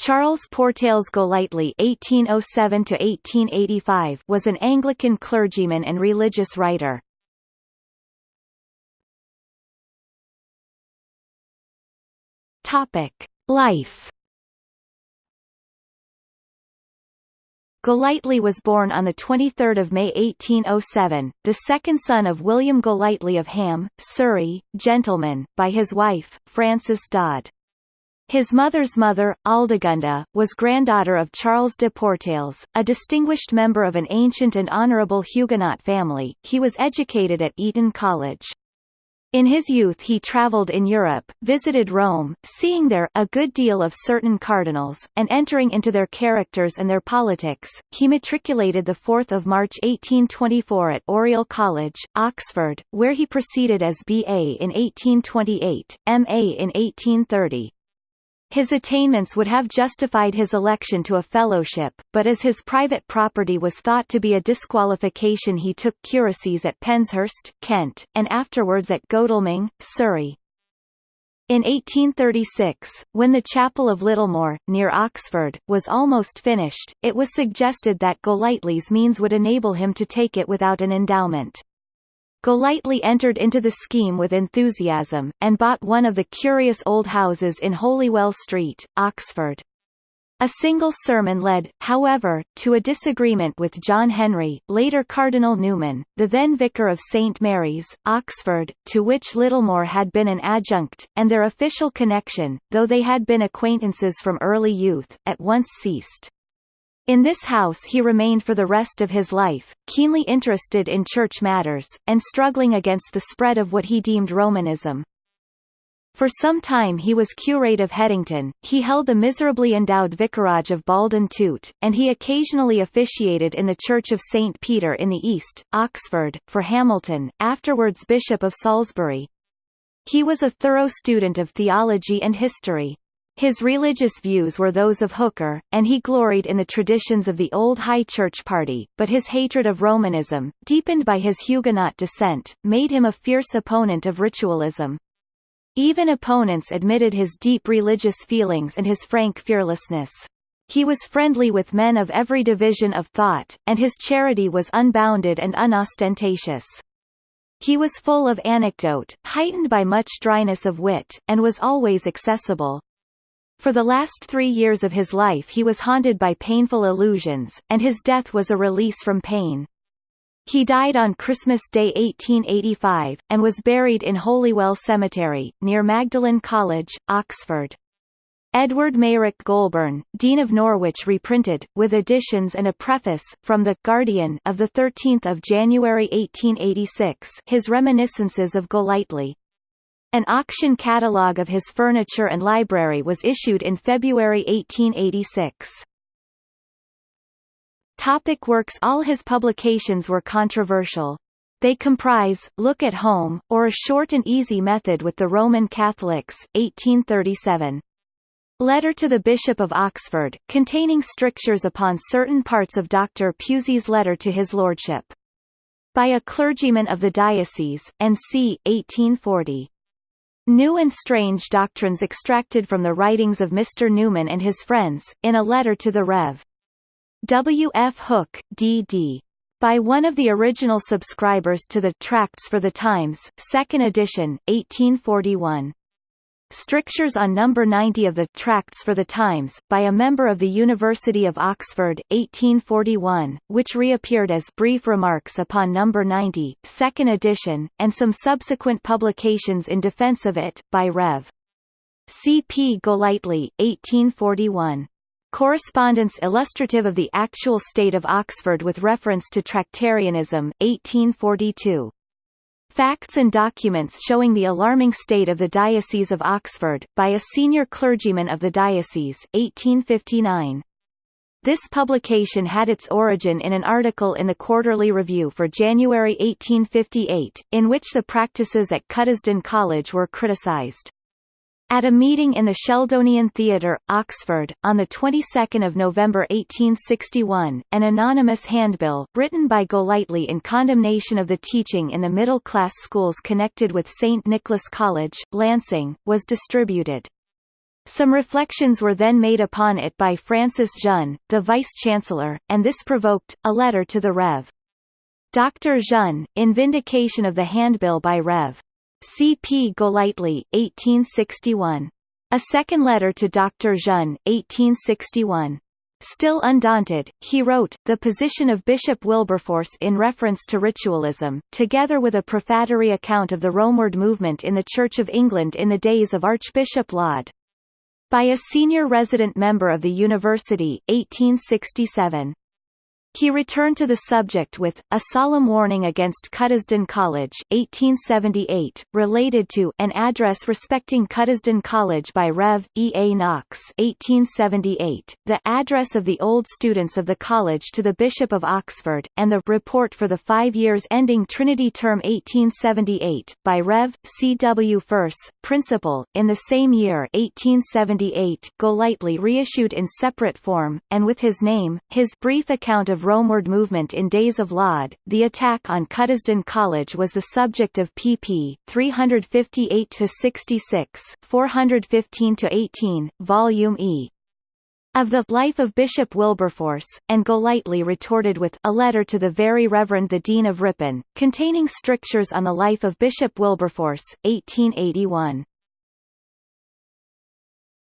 Charles Portales Golightly (1807–1885) was an Anglican clergyman and religious writer. Topic: Life. Golightly was born on 23 May 1807, the second son of William Golightly of Ham, Surrey, gentleman, by his wife, Frances Dodd. His mother's mother, Aldegunda, was granddaughter of Charles de Portales, a distinguished member of an ancient and honourable Huguenot family. He was educated at Eton College. In his youth he travelled in Europe, visited Rome, seeing there a good deal of certain cardinals, and entering into their characters and their politics. He matriculated 4 March 1824 at Oriel College, Oxford, where he proceeded as B.A. in 1828, M.A. in 1830. His attainments would have justified his election to a fellowship, but as his private property was thought to be a disqualification he took curacies at Penshurst, Kent, and afterwards at Godalming, Surrey. In 1836, when the chapel of Littlemore, near Oxford, was almost finished, it was suggested that Golightly's means would enable him to take it without an endowment. Golightly entered into the scheme with enthusiasm, and bought one of the curious old houses in Holywell Street, Oxford. A single sermon led, however, to a disagreement with John Henry, later Cardinal Newman, the then Vicar of St Mary's, Oxford, to which Littlemore had been an adjunct, and their official connection, though they had been acquaintances from early youth, at once ceased. In this house he remained for the rest of his life, keenly interested in church matters, and struggling against the spread of what he deemed Romanism. For some time he was curate of Headington, he held the miserably endowed vicarage of Baldon Toot, and he occasionally officiated in the Church of St. Peter in the East, Oxford, for Hamilton, afterwards Bishop of Salisbury. He was a thorough student of theology and history. His religious views were those of Hooker, and he gloried in the traditions of the old High Church party, but his hatred of Romanism, deepened by his Huguenot descent, made him a fierce opponent of ritualism. Even opponents admitted his deep religious feelings and his frank fearlessness. He was friendly with men of every division of thought, and his charity was unbounded and unostentatious. He was full of anecdote, heightened by much dryness of wit, and was always accessible. For the last three years of his life he was haunted by painful illusions, and his death was a release from pain. He died on Christmas Day 1885, and was buried in Holywell Cemetery, near Magdalen College, Oxford. Edward Meyrick Goulburn, Dean of Norwich reprinted, with additions and a preface, from The Guardian of 13 January 1886 his reminiscences of Golightly. An auction catalogue of his furniture and library was issued in February 1886. Topic works All his publications were controversial. They comprise, Look at Home, or A Short and Easy Method with the Roman Catholics, 1837. Letter to the Bishop of Oxford, containing strictures upon certain parts of Dr. Pusey's letter to his lordship. By a clergyman of the diocese, and c. 1840. New and strange doctrines extracted from the writings of Mr. Newman and his friends, in a letter to the Rev. W. F. Hook, D.D. By one of the original subscribers to the Tracts for the Times, 2nd edition, 1841. Strictures on number 90 of the Tracts for the Times, by a member of the University of Oxford, 1841, which reappeared as Brief Remarks upon number 90, second edition, and some subsequent publications in defense of it, by Rev. C. P. Golightly, 1841. Correspondence illustrative of the actual state of Oxford with reference to Tractarianism, 1842. Facts and documents showing the alarming state of the Diocese of Oxford, by a senior clergyman of the diocese 1859. This publication had its origin in an article in the Quarterly Review for January 1858, in which the practices at Cuddesdon College were criticised. At a meeting in the Sheldonian Theatre, Oxford, on the 22nd of November 1861, an anonymous handbill, written by Golightly in condemnation of the teaching in the middle-class schools connected with St Nicholas College, Lancing, was distributed. Some reflections were then made upon it by Francis Jeune, the Vice-Chancellor, and this provoked, a letter to the Rev. Dr. Jeune, in vindication of the handbill by Rev. C. P. Golightly, 1861. A second letter to Dr. Jeune, 1861. Still undaunted, he wrote, the position of Bishop Wilberforce in reference to ritualism, together with a prefatory account of the Romeward movement in the Church of England in the days of Archbishop Laud. By a senior resident member of the University, 1867. He returned to the subject with, A Solemn Warning Against Cuddesdon College 1878, related to An Address Respecting Cuddesdon College by Rev. E. A. Knox 1878, the Address of the Old Students of the College to the Bishop of Oxford, and the Report for the Five Years Ending Trinity Term 1878, by Rev. C. W. Furse, Principal. In the same year 1878 Golightly reissued in separate form, and with his name, his brief account of Romeward movement in Days of Laud, the attack on Cuddesdon College was the subject of pp. 358–66 415–18, Volume E. Of the Life of Bishop Wilberforce, and Golightly retorted with a letter to the Very Reverend the Dean of Ripon, containing strictures on the life of Bishop Wilberforce, 1881.